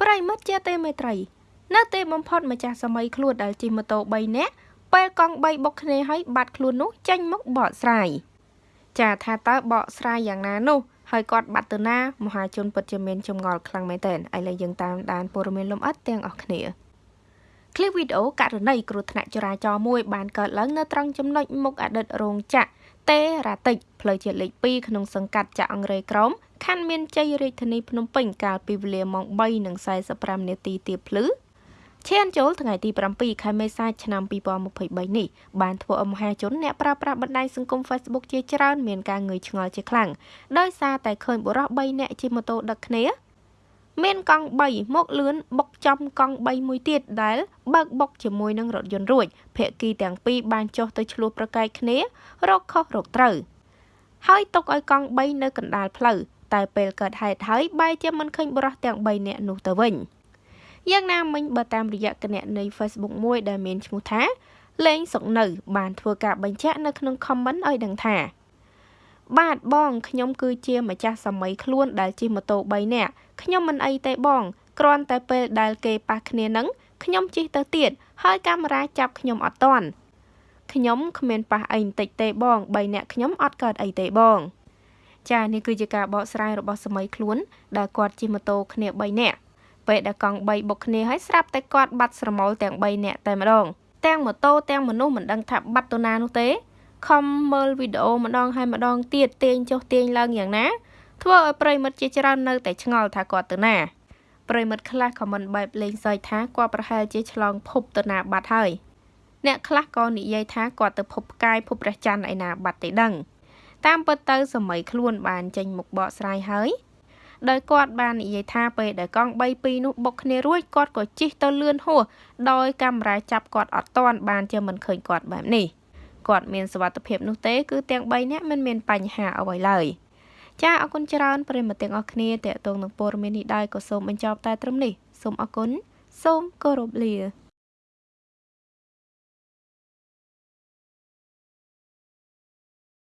ប្រិមិត្តជាទេមេត្រី នៅទីបំផុតម្ចាស់សម័យខ្លួនដែលជិះម៉ូតូ3នាក់ពេលកង់3បុកគ្នាហើយបាត់ខ្លួននោះចេញមកបកស្រាយចាថាតើបកស្រាយយ៉ាងណានោះហើយគាត់បាត់ទៅណាមហាជនពិតជាមានចម្ងល់ខ្លាំងមែនទែនឥឡូវយើងតាមដានព័ត៌មានលម្អិតទាំងអស់គ្នាឃ្លីបវីដេអូករណីគ្រោះថ្នាក់ចរាចរណ៍មួយបានកើតឡើងនៅត្រង់ចំណុចមុខអតីតរោងចក្រ តេរ៉ាតិចផ្លូវជាតិលេខ2ក្នុងសង្កាត់ចាក់អង្រេក្រមខណ្ឌមានជ័យរាជធានីភ្នំពេញកាលពីវេលាម៉ោង3:45នាទីទៀបភ្លឺឈានចូលថ្ងៃទី7ខែមេសាឆ្នាំ2023នេះបានធ្វើឲ្យមហាជនអ្នកប្រើប្រាស់បណ្ដាញសង្គម Facebook ជាច្រើនមានការងឿយឆ្ងល់ជាខ្លាំងដោយសារតែឃើញបុរស3នាក់ជិះម៉ូតូដឹកគ្នា មានកង់3មកលឿនបុកចំកង់3មួយទៀតដែល បើកបុកជាមួយនឹងរថយន្តរួចភាគីទាំងពីរបានចុះទៅឆ្លោះប្រកែកគ្នារកខុសរកត្រូវហើយຕົកឲ្យកង់3នៅកណ្ដាលផ្លូវតែពេលកើតហេតុហើយបែរជាមិនឃើញបុរសទាំង3នាក់នោះទៅវិញយ៉ាងណាមិញបើតាមរយៈគណនី Facebook មួយដែលមានឈ្មោះថាលេងសុកនៅ បានធ្វើការបញ្ជាក់នៅក្នុង comment ឲ្យដឹងថា បាទបងខ្ញុំគឺជាម្ចាស់សម័យខ្លួនដែលជិះម៉ូតូ3នាក់ខ្ញុំមិនអីទេបងគ្រាន់តែពេលដែលគេប៉ះគ្នានឹងខ្ញុំជិះទៅទៀតហើយកាមេរ៉ាចាប់ខ្ញុំអត់តាន់ខ្ញុំគ្មានប៉ះអីបន្តិចទេបង3នាក់ខ្ញុំអត់កើតអីទេបងចានេះគឺជាការបកស្រាយរបស់សម័យខ្លួនដែលគាត់ជិះម៉ូតូគ្នា3នាក់ពេលដែលកង់3បុកគ្នាហើយស្រាប់តែគាត់បាត់ស្រមោលទាំង3នាក់តែម្ដងទាំងម៉ូតូទាំងមនុស្សមិនដឹងថាបាត់ទៅណានោះទេ ខំមើលវីដេអូម្ដងហើយម្ដងទៀតទាញចុះទាញឡើងយ៉ាងណាធ្វើឲ្យប្រិមិត្តជាច្រើននៅតែឆ្ងល់ថាគាត់ទៅណាប្រិមិត្តខ្លះក៏មិនបែបលេងសើចថាគាត់ប្រហែលជាឆ្លងភពទៅណាបាត់ហើយអ្នកខ្លះក៏និយាយថាគាត់ទៅភពផ្កាយភពព្រះច័ន្ទឯណាបាត់ទេដឹង តាមពិតទៅសម័យខ្លួនបានចេញមុខបកស្រាយហើយដោយគាត់បាននិយាយថាពេលដែលកង់3 2នោះបុកគ្នារួចគាត់ក៏ជិះទៅលឿនហួសដោយកាមេរ៉ាចាប់គាត់អត់តាន់បានជាមិនឃើញគាត់បែបនេះ គាត់មានសុវត្ថិភាពនោះទេគឺទាំង3នាក់មិនមានបញ្ហាអ្វីឡើយចាអរគុណច្រើនប្រិមត្តទាំងអស់គ្នាតេតងនឹងព័ត៌មាននេះដែរក៏សូមបញ្ចប់តែត្រឹមនេះសូមអរគុណសូមគោរពលា